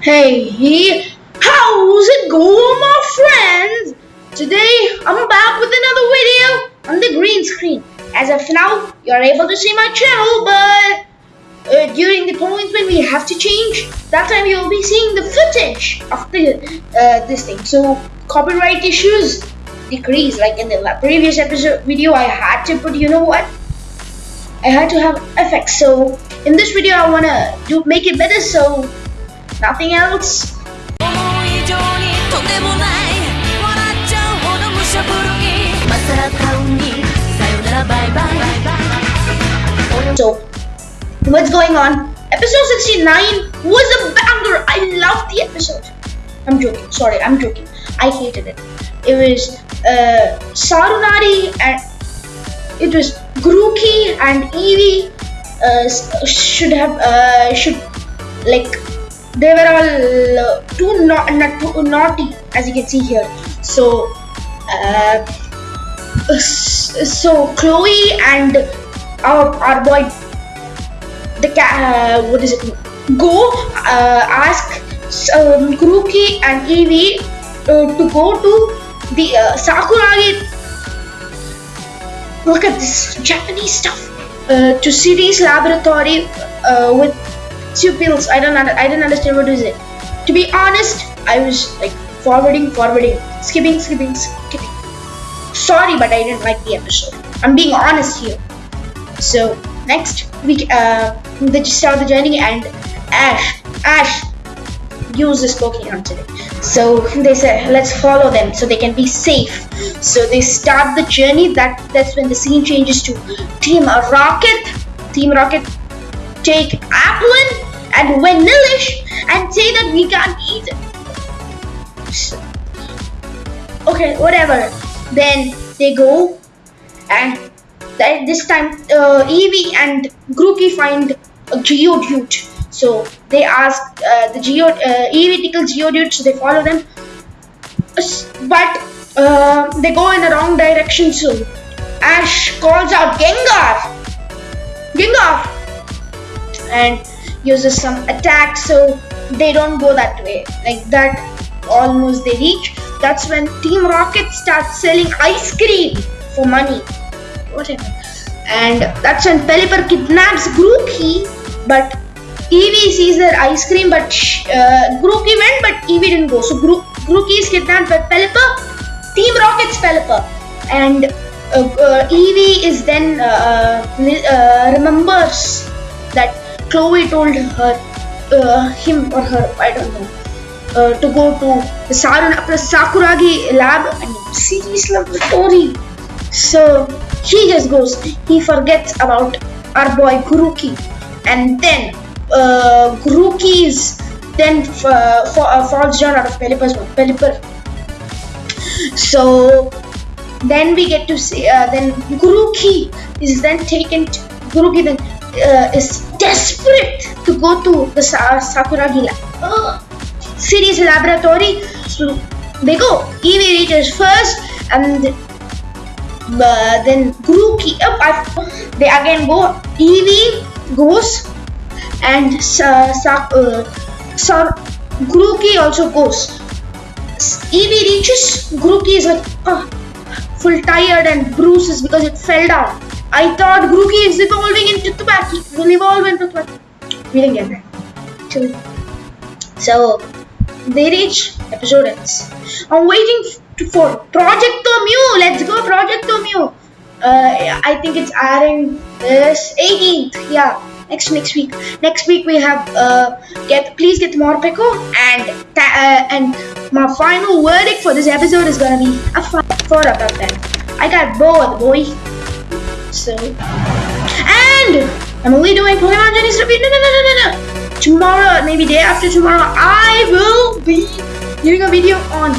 Hey, how's it going, my friends? Today, I'm back with another video on the green screen. As of now, you're able to see my channel, but uh, during the points when we have to change, that time you'll be seeing the footage of the uh, this thing. So, copyright issues decrease. Like in the previous episode video, I had to put, you know what? I had to have effects. So, in this video, I wanna do make it better. So Nothing else? So, what's going on? Episode 69 was a banger. I loved the episode. I'm joking. Sorry, I'm joking. I hated it. It was uh, Sarunori and it was Grookey and Eevee uh, should have uh, should like they were all uh, too, too naughty as you can see here. So uh, so Chloe and our, our boy the cat uh, what is it? Go uh, ask um, Grookey and Eevee uh, to go to the uh, Sakuragi. Look at this Japanese stuff. To City's laboratory with two pills. I don't I didn't understand what is it. To be honest, I was like forwarding, forwarding, skipping, skipping, skipping. Sorry, but I didn't like the episode. I'm being honest here. So next week, uh, they start the journey and Ash, Ash, use this Pokemon today. So they said, let's follow them so they can be safe. So they start the journey. That that's when the scene changes to Team Rocket. Team Rocket take Applin and Vanillish and say that we can't eat it. Okay, whatever. Then they go and this time uh, Eevee and Grookey find a Geodude. So they ask uh, the Geo uh, Eevee tickles Geodude, so they follow them. But uh, they go in the wrong direction. So Ash calls out Gengar, Gengar, and uses some attack so they don't go that way. Like that almost they reach. That's when team rocket starts selling ice cream for money. Whatever. And that's when Pelipper kidnaps Grookey but Eevee sees their ice cream but uh, Grookey went but Eevee didn't go. So Gro Grookey is kidnapped by Pelipper. Team Rocket's Pelipper. And uh, uh, Eevee is then uh, uh, remembers that Chloe told her, uh, him or her, I don't know, uh, to go to the Sakuragi lab and laboratory. So he just goes, he forgets about our boy Guruki, and then uh, Grookey's then uh, falls down out of Pelipper's Pelipper. So then we get to see, uh, then Guruki is then taken, to, Grookey then uh, is desperate to go to the Sa Sakuragi lab. Uh, City's laboratory. So they go. Eevee reaches first and uh, then Grookey. Oh, I, they again go. Eevee goes and uh, Sa uh, Sa Grookey also goes. Eevee reaches. Grookey is like uh, full tired and bruises because it fell down. I thought Grookey is evolving Will evolve into Thwackey. We didn't get that. So, they reach episode ends. I'm waiting for Project Mew. Let's go, Project Mew. Uh, I think it's airing this 18th. Yeah, next next week. Next week we have uh, get please get Morpeko and uh, and my final verdict for this episode is gonna be a four out of ten. I got both, boy. So, and I'm only doing Pokemon Journeys review. No, no, no, no, no, no. Tomorrow, maybe day after tomorrow, I will be doing a video on.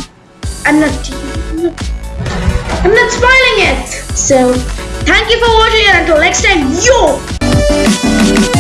I'm not. I'm not spoiling it. So, thank you for watching, and until next time, yo.